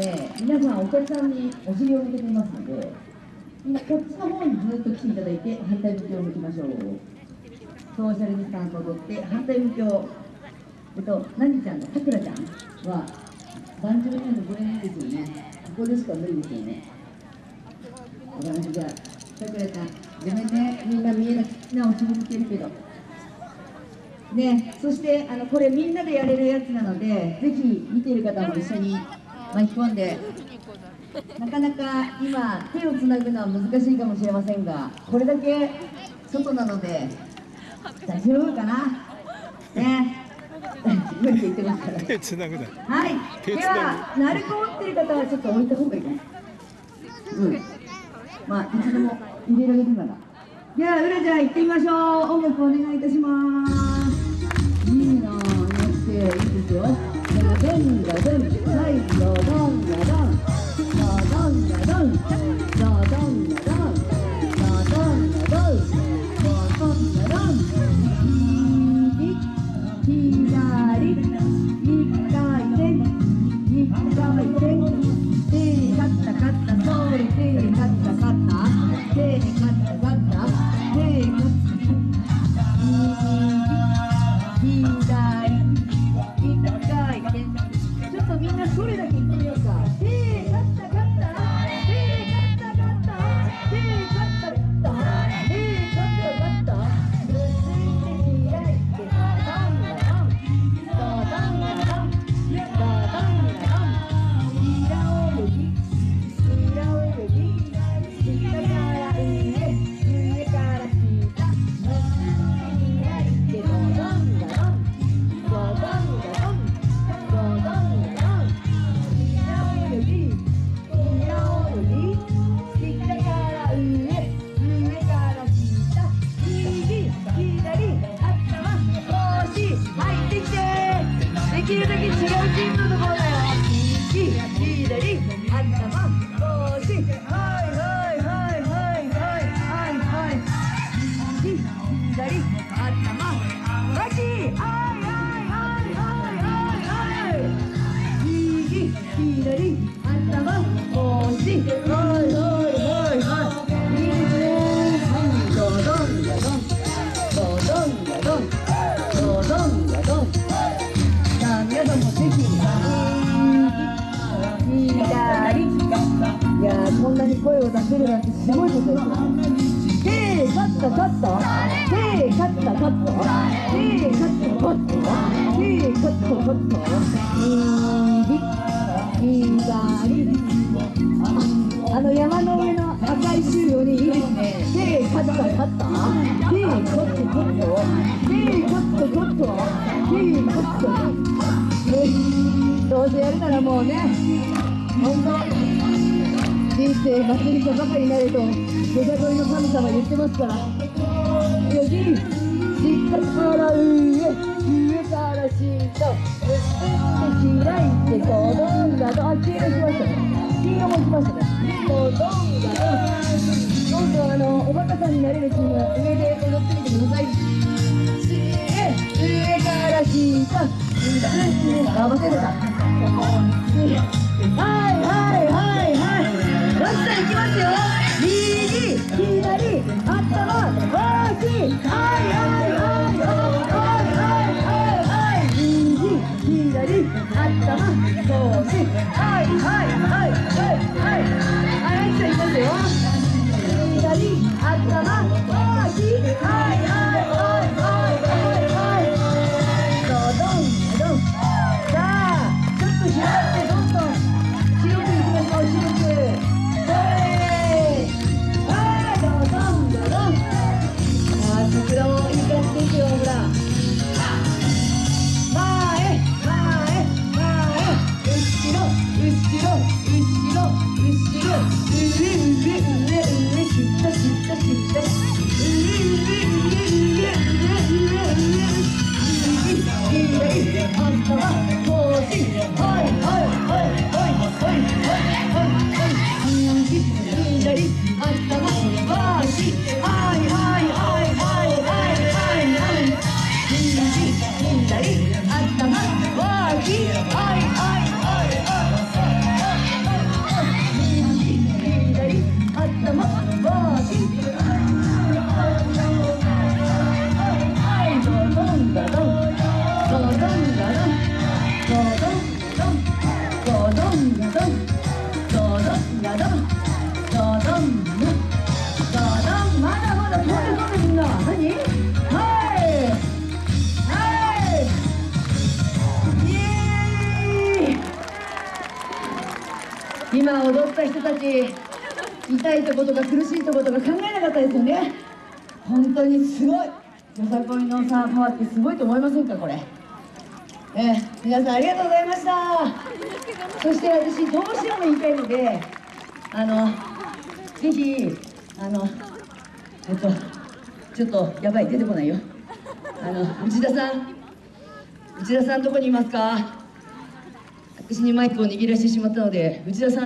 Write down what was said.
で皆さんお客さんにお尻を向けていますので今こっちの方にずっと来ていただいて反対向きを向きましょう。ソーシャルディスタンスをとって反対向きをえっと何ちゃんのさくらちゃんは番長になるこれないですよね。ここでしか無理ですよね。わかりましたじゃあさくらちゃんごめんねみんな見えなくなお尻向けるけど。ね、そしてあのこれみんなでやれるやつなのでぜひ見ている方も一緒に巻き込んでなかなか今手をつなぐのは難しいかもしれませんがこれだけ外なので大丈夫かな？ね。無理言ってますから。手つなぐな。はい。では鳴子を持ってる方はちょっと置いた方がいいかな。うん。まあいつでも入れられるなら。では、うらちゃん行ってみましょう。音楽お願いいたします。いいなぁ、なっていいですよ。でも、ドンガドン、左頭腰はいはいはいはいに声を出せるなんてすごいことですよ手カッタカッタ手カッタカッタ手カッタカッタ手カッタカッタ右左ああの山の上の赤い州よりいいですね手カッタカッタ手カッタカッタ手カッタカッタ手カッタねどうせやるならもうね本当人生祭りかばかりになると出た恋の神様言ってますから。よし下から上上から下結んで開いてドドンガドンあ黄色しましたね。黄色もしましたね。ドドンガドンどんどんあのおバカさんになれるチームは上で踊ってみてください。上上から下あ忘れてたはいはいはい。頭腰はいはいはいはい。はいはいじゃあいきますよ左頭腰今踊った人たち痛いとことか苦しいとことか考えなかったですよね。本当にすごい。よさこいのさパワーってすごいと思いませんかこれ。えー皆さんありがとうございました。そして私どうしても言いたいのであのぜひあのえっとちょっとやばい出てこないよ。あの内田さん内田さんどこにいますか？私にマイクを握らせてしまったので内田さ